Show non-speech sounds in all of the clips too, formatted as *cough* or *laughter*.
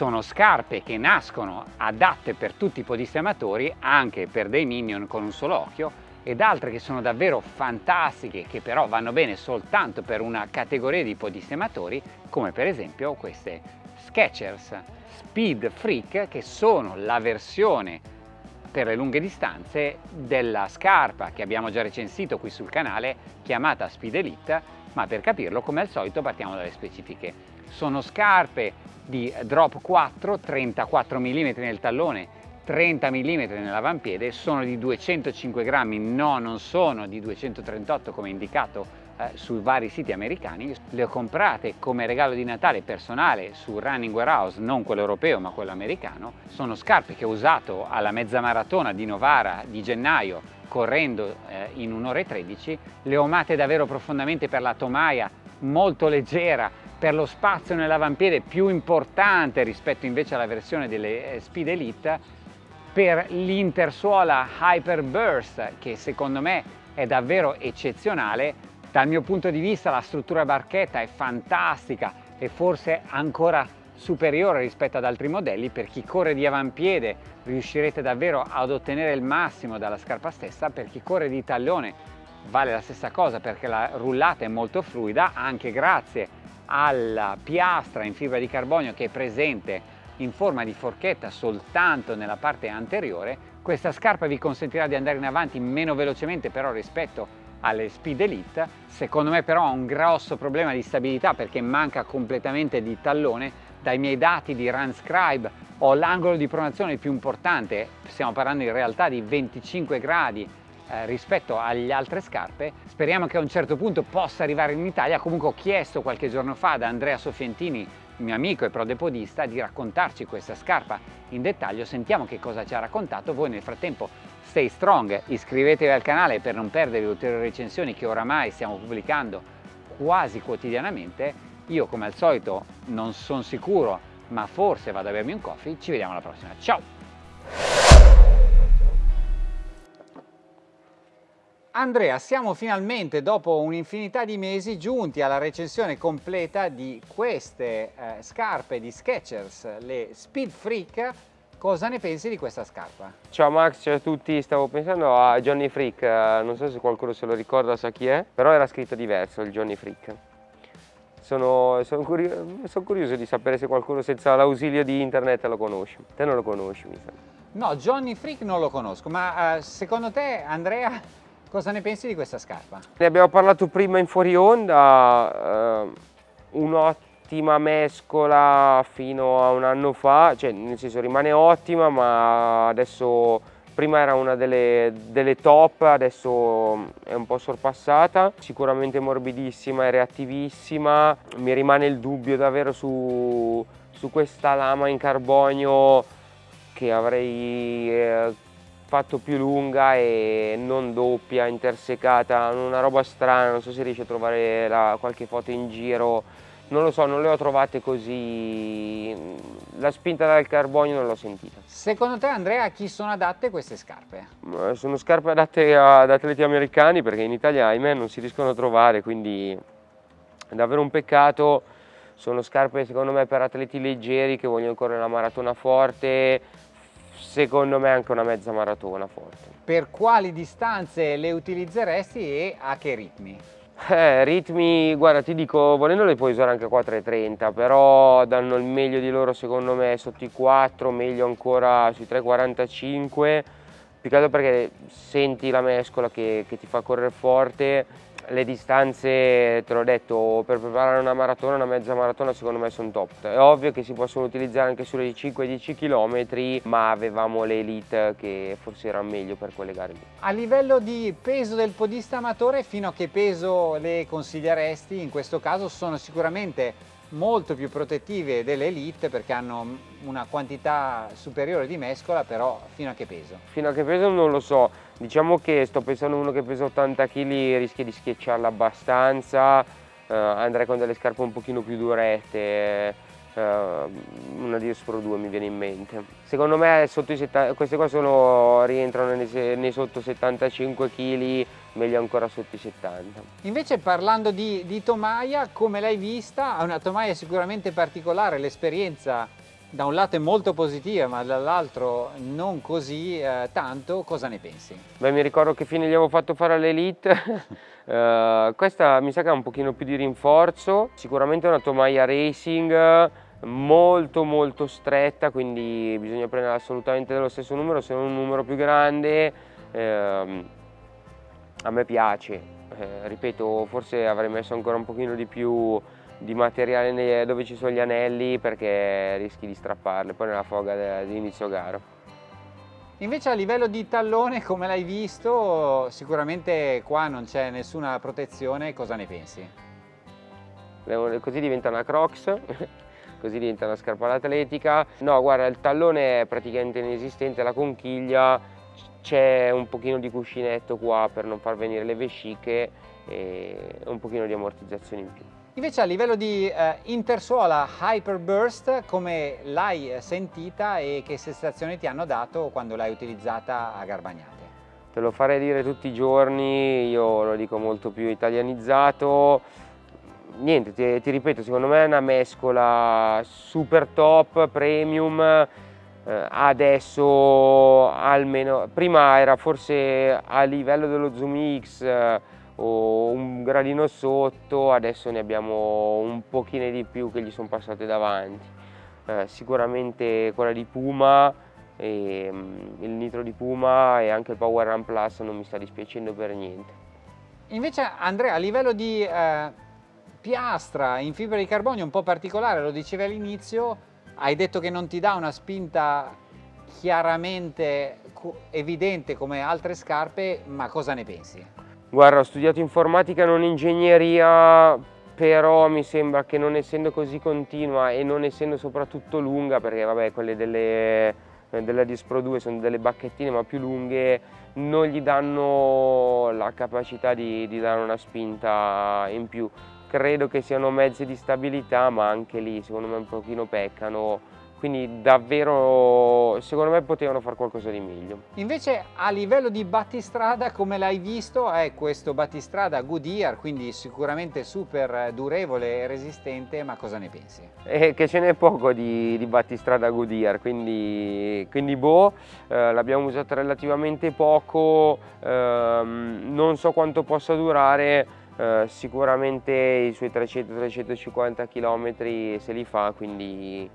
sono scarpe che nascono adatte per tutti i podisti amatori, anche per dei minion con un solo occhio, ed altre che sono davvero fantastiche, che però vanno bene soltanto per una categoria di podisti amatori, come per esempio queste Skechers Speed Freak, che sono la versione per le lunghe distanze della scarpa che abbiamo già recensito qui sul canale, chiamata Speed Elite, ma per capirlo, come al solito, partiamo dalle specifiche. Sono scarpe di drop 4, 34 mm nel tallone, 30 mm nell'avampiede, sono di 205 grammi, no non sono di 238 come indicato eh, sui vari siti americani, le ho comprate come regalo di Natale personale su Running Warehouse, non quello europeo ma quello americano, sono scarpe che ho usato alla mezza maratona di Novara di gennaio correndo eh, in un'ora e 13, le ho amate davvero profondamente per la tomaia molto leggera, per lo spazio nell'avampiede più importante rispetto invece alla versione delle eh, Speed Elite per l'intersuola Hyper Burst che secondo me è davvero eccezionale. Dal mio punto di vista la struttura barchetta è fantastica e forse ancora superiore rispetto ad altri modelli. Per chi corre di avampiede riuscirete davvero ad ottenere il massimo dalla scarpa stessa. Per chi corre di tallone vale la stessa cosa perché la rullata è molto fluida anche grazie alla piastra in fibra di carbonio che è presente in forma di forchetta soltanto nella parte anteriore, questa scarpa vi consentirà di andare in avanti meno velocemente però rispetto alle Speed Elite, secondo me però ha un grosso problema di stabilità perché manca completamente di tallone, dai miei dati di Runscribe ho l'angolo di pronazione più importante, stiamo parlando in realtà di 25 gradi eh, rispetto alle altre scarpe, speriamo che a un certo punto possa arrivare in Italia, comunque ho chiesto qualche giorno fa da Andrea Sofientini mio amico e prodepodista di raccontarci questa scarpa in dettaglio, sentiamo che cosa ci ha raccontato, voi nel frattempo stay strong, iscrivetevi al canale per non perdere ulteriori recensioni che oramai stiamo pubblicando quasi quotidianamente, io come al solito non sono sicuro ma forse vado a bermi un coffee, ci vediamo alla prossima, ciao! Andrea, siamo finalmente dopo un'infinità di mesi giunti alla recensione completa di queste eh, scarpe di Skechers, le Speed Freak. Cosa ne pensi di questa scarpa? Ciao Max, ciao a tutti, stavo pensando a Johnny Freak, eh, non so se qualcuno se lo ricorda, sa chi è, però era scritto diverso il Johnny Freak. Sono, sono, curioso, sono curioso di sapere se qualcuno senza l'ausilio di internet lo conosce. Te non lo conosci, mi sa. No, Johnny Freak non lo conosco, ma uh, secondo te Andrea Cosa ne pensi di questa scarpa? Ne abbiamo parlato prima in fuori onda, eh, un'ottima mescola fino a un anno fa, cioè nel senso rimane ottima ma adesso prima era una delle, delle, top, adesso è un po' sorpassata, sicuramente morbidissima e reattivissima, mi rimane il dubbio davvero su, su questa lama in carbonio che avrei eh, fatto più lunga e non doppia, intersecata, una roba strana, non so se riesci a trovare la, qualche foto in giro, non lo so, non le ho trovate così, la spinta dal carbonio non l'ho sentita. Secondo te Andrea a chi sono adatte queste scarpe? Sono scarpe adatte ad atleti americani perché in Italia ahimè non si riescono a trovare, quindi è davvero un peccato, sono scarpe secondo me per atleti leggeri che vogliono correre la maratona forte, secondo me anche una mezza maratona forte. Per quali distanze le utilizzeresti e a che ritmi? Eh, ritmi, guarda ti dico, volendo le puoi usare anche a 4,30 però danno il meglio di loro secondo me sotto i 4, meglio ancora sui 3,45 più che altro perché senti la mescola che, che ti fa correre forte le distanze, te l'ho detto, per preparare una maratona, una mezza maratona secondo me sono top. È ovvio che si possono utilizzare anche sulle 5-10 km, ma avevamo le elite che forse erano meglio per quelle gare lì. A livello di peso del podista amatore, fino a che peso le consiglieresti? In questo caso sono sicuramente molto più protettive delle elite perché hanno una quantità superiore di mescola, però fino a che peso? Fino a che peso non lo so, diciamo che sto pensando uno che pesa 80 kg rischia di schiacciarla abbastanza, eh, andrei con delle scarpe un pochino più durette, uh, una Dios Pro 2 mi viene in mente. Secondo me 70, queste qua sono, rientrano nei, nei, sotto 75 kg, meglio ancora sotto i 70. Invece parlando di, di tomaia, come l'hai vista? È una tomaia sicuramente particolare, l'esperienza da un lato è molto positiva ma dall'altro non così eh, tanto, cosa ne pensi? Beh mi ricordo che fine gli avevo fatto fare all'Elite, uh, *laughs* questa mi sa che ha un pochino più di rinforzo, sicuramente è una tomaia racing molto molto stretta quindi bisogna prendere assolutamente dello stesso numero se non un numero più grande ehm, a me piace eh, ripeto forse avrei messo ancora un pochino di più di materiale dove ci sono gli anelli perché rischi di strapparle poi nella foga di inizio gara. Invece a livello di tallone, come l'hai visto, sicuramente qua non c'è nessuna protezione, cosa ne pensi? Così diventa una Crocs, *laughs* così diventa una scarpa atletica. No, guarda, il tallone è praticamente inesistente, la conchiglia, c'è un pochino di cuscinetto qua per non far venire le vesciche e un pochino di ammortizzazione in più. Invece a livello di eh, intersuola Hyperburst, come l'hai sentita e che sensazioni ti hanno dato quando l'hai utilizzata a Garbagnate? Te lo farei dire tutti i giorni, io lo dico molto più italianizzato. Niente, ti, ti ripeto, secondo me è una mescola super top, premium, adesso almeno, prima era forse a livello dello Zoom X, eh, o un gradino sotto, adesso ne abbiamo un pochino di più che gli sono passate davanti. Eh, sicuramente quella di Puma, e, um, il nitro di Puma e anche il Power Run Plus non mi sta dispiacendo per niente. Invece Andrea, a livello di eh, piastra in fibra di carbonio un po' particolare, lo dicevi all'inizio, hai detto che non ti dà una spinta chiaramente evidente come altre scarpe, ma cosa ne pensi? Guarda, ho studiato informatica non ingegneria, però mi sembra che non essendo così continua e non essendo soprattutto lunga, perché vabbè quelle delle, della Dispro 2 sono delle bacchettine ma più lunghe, non gli danno la capacità di, di dare una spinta in più. Credo che siano mezzi di stabilità, ma anche lì secondo me un pochino peccano quindi davvero secondo me potevano fare qualcosa di meglio. Invece a livello di battistrada come l'hai visto è questo battistrada Goodyear quindi sicuramente super durevole e resistente ma cosa ne pensi? Eh, che ce n'è poco di, di, battistrada Goodyear quindi, quindi boh eh, l'abbiamo usato relativamente poco ehm, non so quanto possa durare eh, sicuramente i suoi 300-350 km se li fa quindi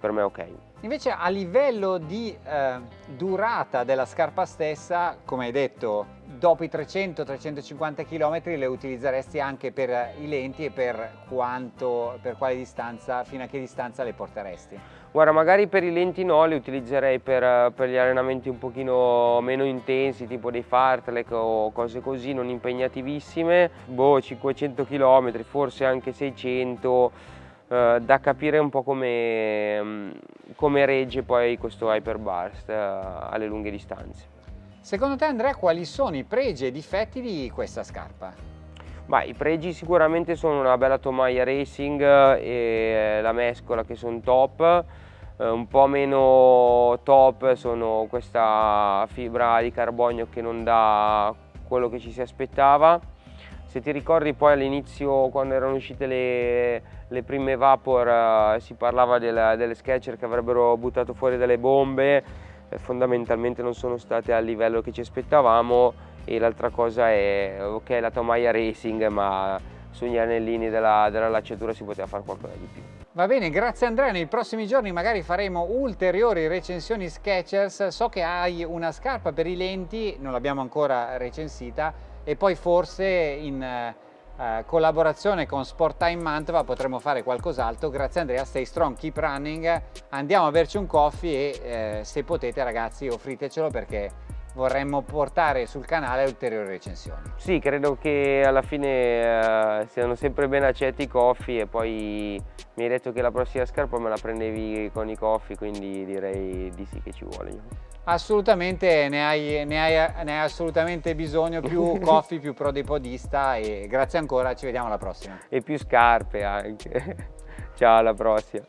per me è ok. Invece a livello di eh, durata della scarpa stessa, come hai detto, dopo i 300-350 km le utilizzeresti anche per i lenti e per quanto, per quale distanza, fino a che distanza le porteresti? Guarda, magari per i lenti no, le utilizzerei per, per gli allenamenti un pochino meno intensi, tipo dei fartlek o cose così, non impegnativissime, boh, 500 km, forse anche 600 eh, da capire un po' come, mm, come regge poi questo Hyperburst uh, alle lunghe distanze. Secondo te Andrea quali sono i pregi e difetti di questa scarpa? Bah, I pregi sicuramente sono una bella tomaia racing e la mescola che sono top, uh, un po' meno top sono questa fibra di carbonio che non dà quello che ci si aspettava. Se ti ricordi poi all'inizio quando erano uscite le, le prime Vapor uh, si parlava della, delle Sketcher che avrebbero buttato fuori delle bombe, eh, fondamentalmente non sono state al livello che ci aspettavamo e l'altra cosa è ok la tomaia racing ma sugli anellini della, della lacciatura si poteva fare qualcosa di più. Va bene, grazie Andrea, nei prossimi giorni magari faremo ulteriori recensioni Skechers, so che hai una scarpa per i lenti, non l'abbiamo ancora recensita, e poi forse in eh, collaborazione con Sport Time Mantova potremo fare qualcos'altro. Grazie Andrea, stay strong, keep running, andiamo a berci un coffee e eh, se potete ragazzi offritecelo perché vorremmo portare sul canale ulteriori recensioni. Sì, credo che alla fine eh, siano sempre ben accetti i coffee e poi mi hai detto che la prossima scarpa me la prendevi con i coffee, quindi direi di sì che ci vuole. Assolutamente, ne hai, ne hai, ne hai assolutamente bisogno, più *laughs* coffee, più pro dei podista e grazie ancora, ci vediamo alla prossima. E più scarpe anche. *laughs* Ciao, alla prossima.